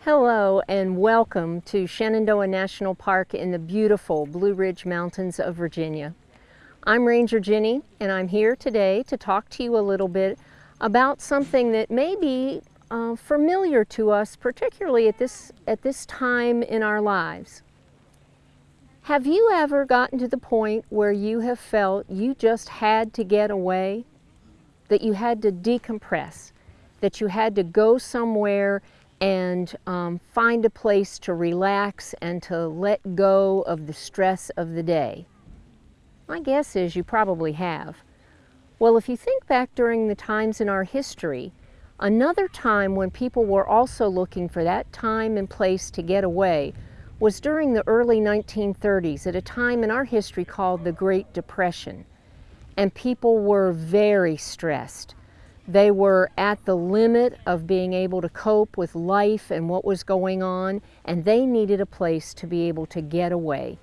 Hello and welcome to Shenandoah National Park in the beautiful Blue Ridge Mountains of Virginia. I'm Ranger Jenny and I'm here today to talk to you a little bit about something that may be uh, familiar to us, particularly at this, at this time in our lives. Have you ever gotten to the point where you have felt you just had to get away? That you had to decompress? That you had to go somewhere and um, find a place to relax and to let go of the stress of the day? My guess is you probably have. Well, if you think back during the times in our history, another time when people were also looking for that time and place to get away was during the early 1930s at a time in our history called the Great Depression. And people were very stressed. They were at the limit of being able to cope with life and what was going on, and they needed a place to be able to get away,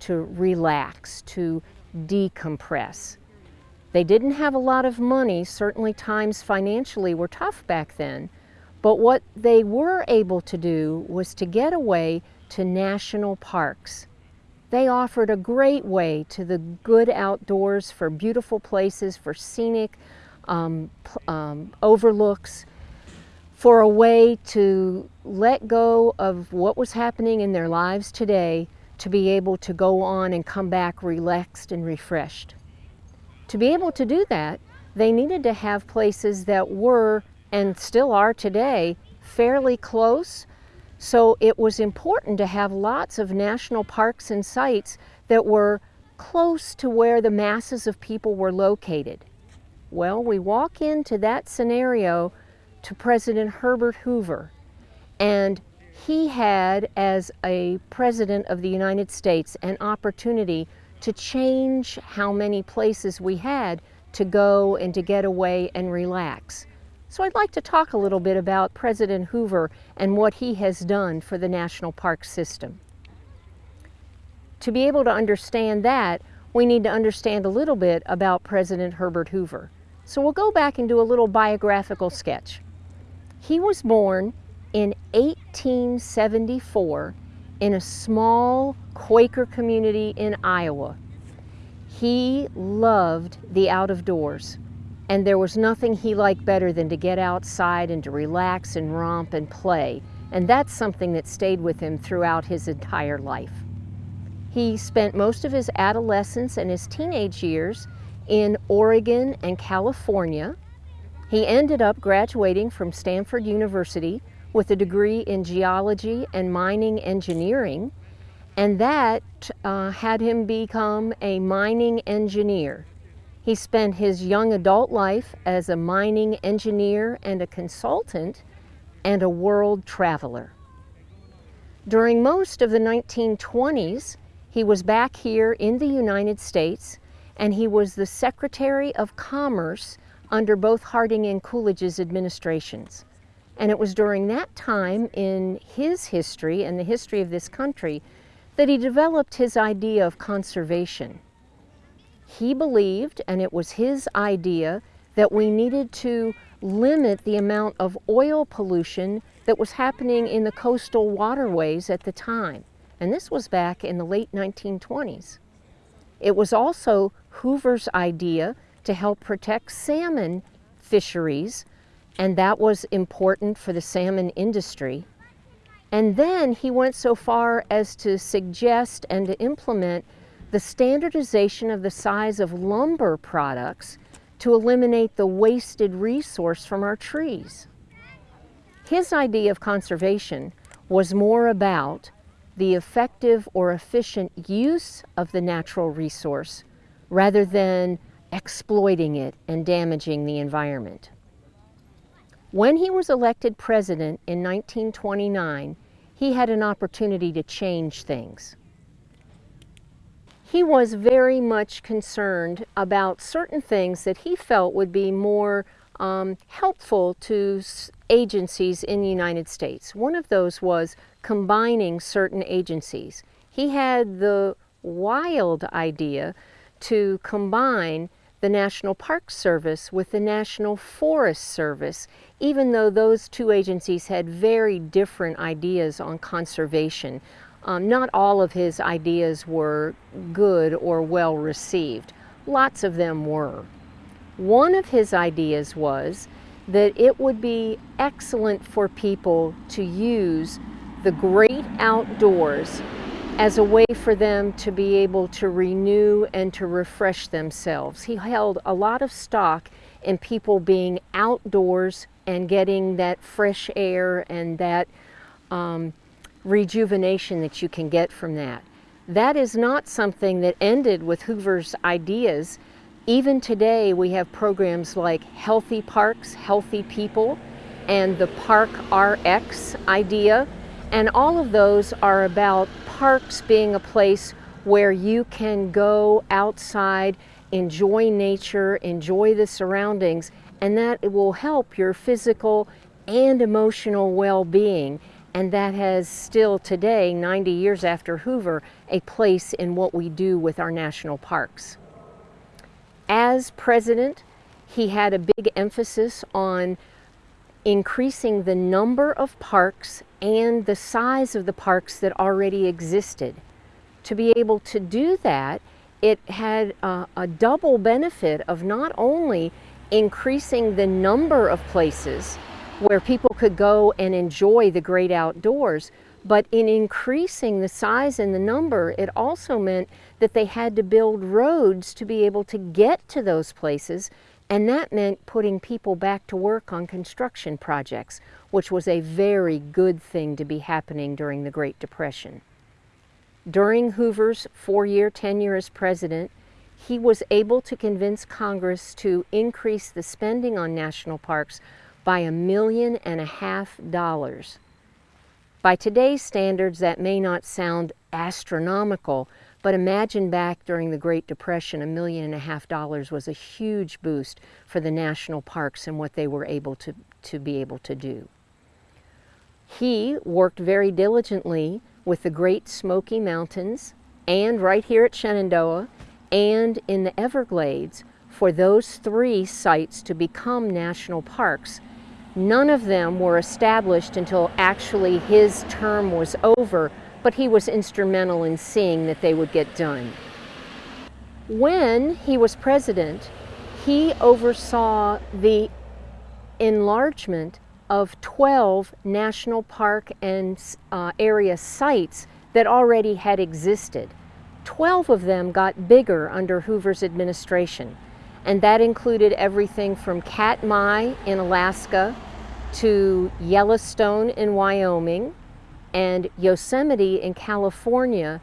to relax, to decompress. They didn't have a lot of money, certainly times financially were tough back then, but what they were able to do was to get away to national parks. They offered a great way to the good outdoors for beautiful places, for scenic um, um, overlooks for a way to let go of what was happening in their lives today to be able to go on and come back relaxed and refreshed. To be able to do that, they needed to have places that were, and still are today, fairly close. So it was important to have lots of national parks and sites that were close to where the masses of people were located. Well, we walk into that scenario to President Herbert Hoover, and he had, as a President of the United States, an opportunity to change how many places we had to go and to get away and relax. So I'd like to talk a little bit about President Hoover and what he has done for the National Park System. To be able to understand that, we need to understand a little bit about President Herbert Hoover. So we'll go back and do a little biographical sketch. He was born in 1874 in a small Quaker community in Iowa. He loved the out of doors and there was nothing he liked better than to get outside and to relax and romp and play. And that's something that stayed with him throughout his entire life. He spent most of his adolescence and his teenage years in Oregon and California. He ended up graduating from Stanford University with a degree in geology and mining engineering, and that uh, had him become a mining engineer. He spent his young adult life as a mining engineer and a consultant and a world traveler. During most of the 1920s, he was back here in the United States and he was the Secretary of Commerce under both Harding and Coolidge's administrations. And it was during that time in his history and the history of this country that he developed his idea of conservation. He believed, and it was his idea, that we needed to limit the amount of oil pollution that was happening in the coastal waterways at the time. And this was back in the late 1920s. It was also Hoover's idea to help protect salmon fisheries, and that was important for the salmon industry. And then he went so far as to suggest and to implement the standardization of the size of lumber products to eliminate the wasted resource from our trees. His idea of conservation was more about the effective or efficient use of the natural resource rather than exploiting it and damaging the environment. When he was elected president in 1929, he had an opportunity to change things. He was very much concerned about certain things that he felt would be more um, helpful to agencies in the United States. One of those was combining certain agencies. he had the wild idea to combine the National Park Service with the National Forest Service, even though those two agencies had very different ideas on conservation. Um, not all of his ideas were good or well received. Lots of them were. One of his ideas was that it would be excellent for people to use the great outdoors as a way for them to be able to renew and to refresh themselves. He held a lot of stock in people being outdoors and getting that fresh air and that um, rejuvenation that you can get from that. That is not something that ended with Hoover's ideas. Even today, we have programs like Healthy Parks, Healthy People, and the Park RX idea. And all of those are about parks being a place where you can go outside, enjoy nature, enjoy the surroundings, and that will help your physical and emotional well-being. And that has still today, 90 years after Hoover, a place in what we do with our national parks. As president, he had a big emphasis on increasing the number of parks and the size of the parks that already existed. To be able to do that, it had a, a, double benefit of not only increasing the number of places where people could go and enjoy the great outdoors, but in increasing the size and the number, it also meant that they had to build roads to be able to get to those places and that meant putting people back to work on construction projects, which was a very good thing to be happening during the Great Depression. During Hoover's four-year tenure as president, he was able to convince Congress to increase the spending on national parks by a million and a half dollars. By today's standards, that may not sound astronomical, but imagine back during the Great Depression, a million and a half dollars was a huge boost for the national parks and what they were able to, to be able to do. He worked very diligently with the Great Smoky Mountains and right here at Shenandoah and in the Everglades for those three sites to become national parks. None of them were established until actually his term was over, but he was instrumental in seeing that they would get done. When he was president, he oversaw the enlargement of 12 national park and uh, area sites that already had existed. 12 of them got bigger under Hoover's administration, and that included everything from Katmai in Alaska to Yellowstone in Wyoming, and Yosemite in California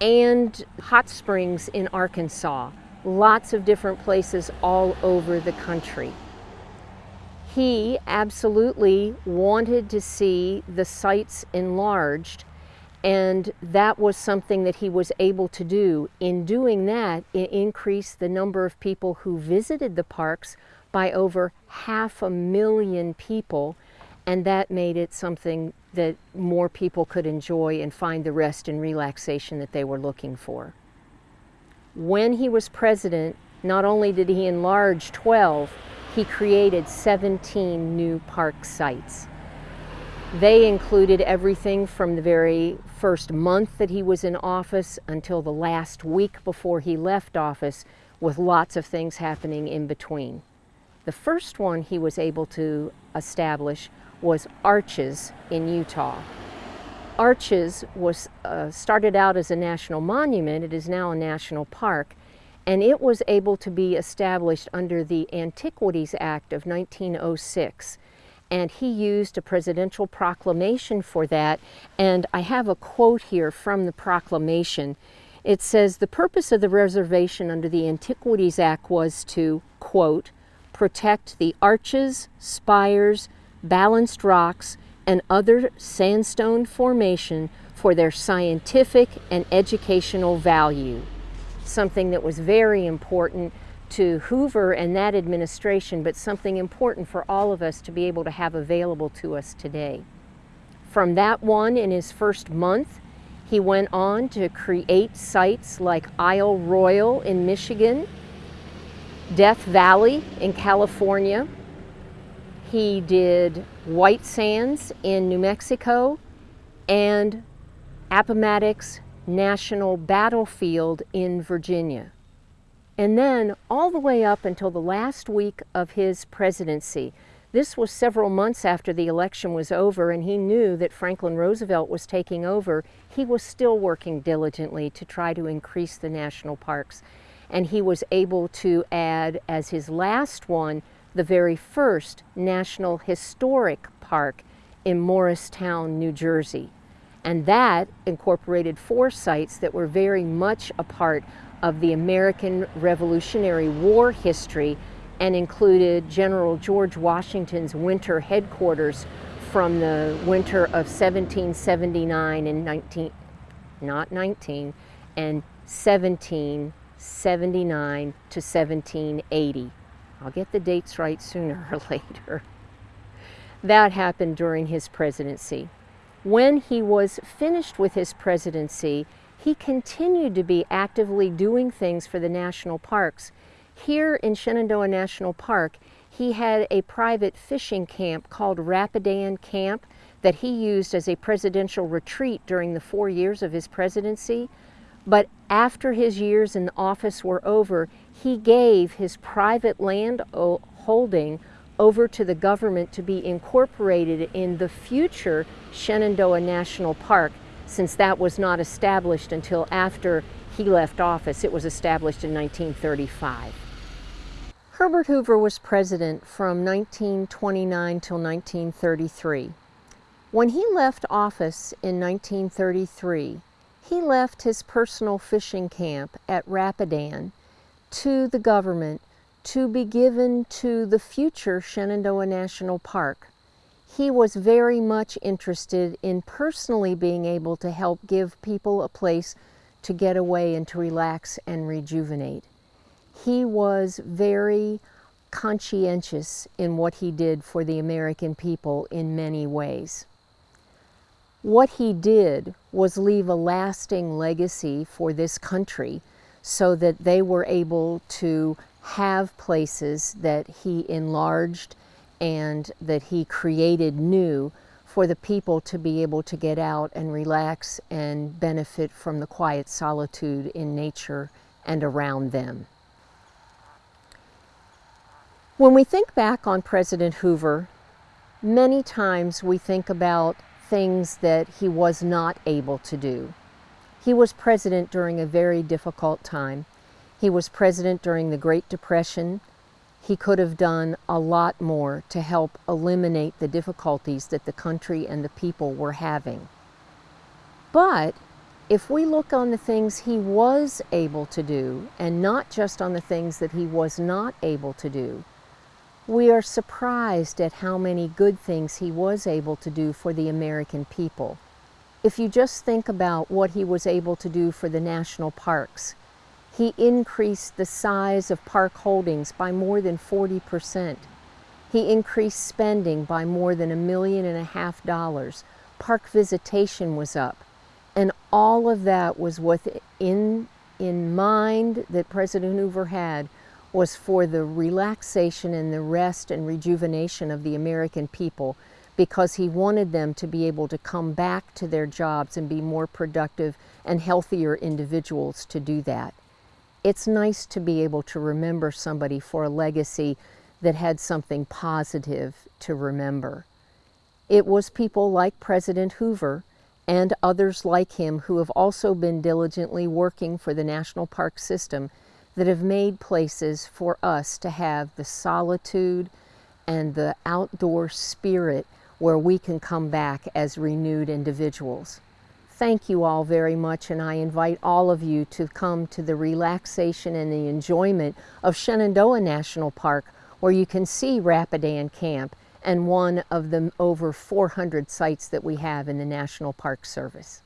and hot springs in Arkansas. Lots of different places all over the country. He absolutely wanted to see the sites enlarged and that was something that he was able to do. In doing that, it increased the number of people who visited the parks by over half a million people and that made it something that more people could enjoy and find the rest and relaxation that they were looking for. When he was president, not only did he enlarge 12, he created 17 new park sites. They included everything from the very first month that he was in office until the last week before he left office with lots of things happening in between. The first one he was able to establish was Arches in Utah. Arches was uh, started out as a national monument. It is now a national park. And it was able to be established under the Antiquities Act of 1906. And he used a presidential proclamation for that. And I have a quote here from the proclamation. It says, the purpose of the reservation under the Antiquities Act was to, quote, protect the arches, spires, balanced rocks, and other sandstone formation for their scientific and educational value. Something that was very important to Hoover and that administration, but something important for all of us to be able to have available to us today. From that one in his first month, He went on to create sites like Isle Royale in Michigan, Death Valley in California. He did White Sands in New Mexico and Appomattox National Battlefield in Virginia. And then all the way up until the last week of his presidency, this was several months after the election was over and he knew that Franklin Roosevelt was taking over. He was still working diligently to try to increase the national parks. And he was able to add as his last one, the very first National Historic Park in Morristown, New Jersey. And that incorporated four sites that were very much a part of the American Revolutionary War history and included General George Washington's winter headquarters from the winter of 1779 and 19, not 19, and 1779 to 1780. I'll get the dates right sooner or later. That happened during his presidency. When he was finished with his presidency, he continued to be actively doing things for the national parks. Here in Shenandoah National Park, he had a private fishing camp called Rapidan Camp that he used as a presidential retreat during the four years of his presidency. But after his years in office were over, he gave his private land holding over to the government to be incorporated in the future Shenandoah National Park since that was not established until after he left office. It was established in 1935. Herbert Hoover was president from 1929 till 1933. When he left office in 1933, he left his personal fishing camp at Rapidan to the government to be given to the future Shenandoah National Park. He was very much interested in personally being able to help give people a place to get away and to relax and rejuvenate he was very conscientious in what he did for the American people in many ways. What he did was leave a lasting legacy for this country so that they were able to have places that he enlarged and that he created new for the people to be able to get out and relax and benefit from the quiet solitude in nature and around them. When we think back on President Hoover, many times we think about things that he was not able to do. He was president during a very difficult time. He was president during the Great Depression. He could have done a lot more to help eliminate the difficulties that the country and the people were having. But if we look on the things he was able to do and not just on the things that he was not able to do, we are surprised at how many good things he was able to do for the American people. If you just think about what he was able to do for the national parks, he increased the size of park holdings by more than 40 percent. He increased spending by more than a million and a half dollars. Park visitation was up. And all of that was within in mind that President Hoover had was for the relaxation and the rest and rejuvenation of the American people because he wanted them to be able to come back to their jobs and be more productive and healthier individuals to do that. It's nice to be able to remember somebody for a legacy that had something positive to remember. It was people like President Hoover and others like him who have also been diligently working for the National Park System that have made places for us to have the solitude and the outdoor spirit where we can come back as renewed individuals. Thank you all very much and I invite all of you to come to the relaxation and the enjoyment of Shenandoah National Park where you can see Rapidan Camp and one of the over 400 sites that we have in the National Park Service.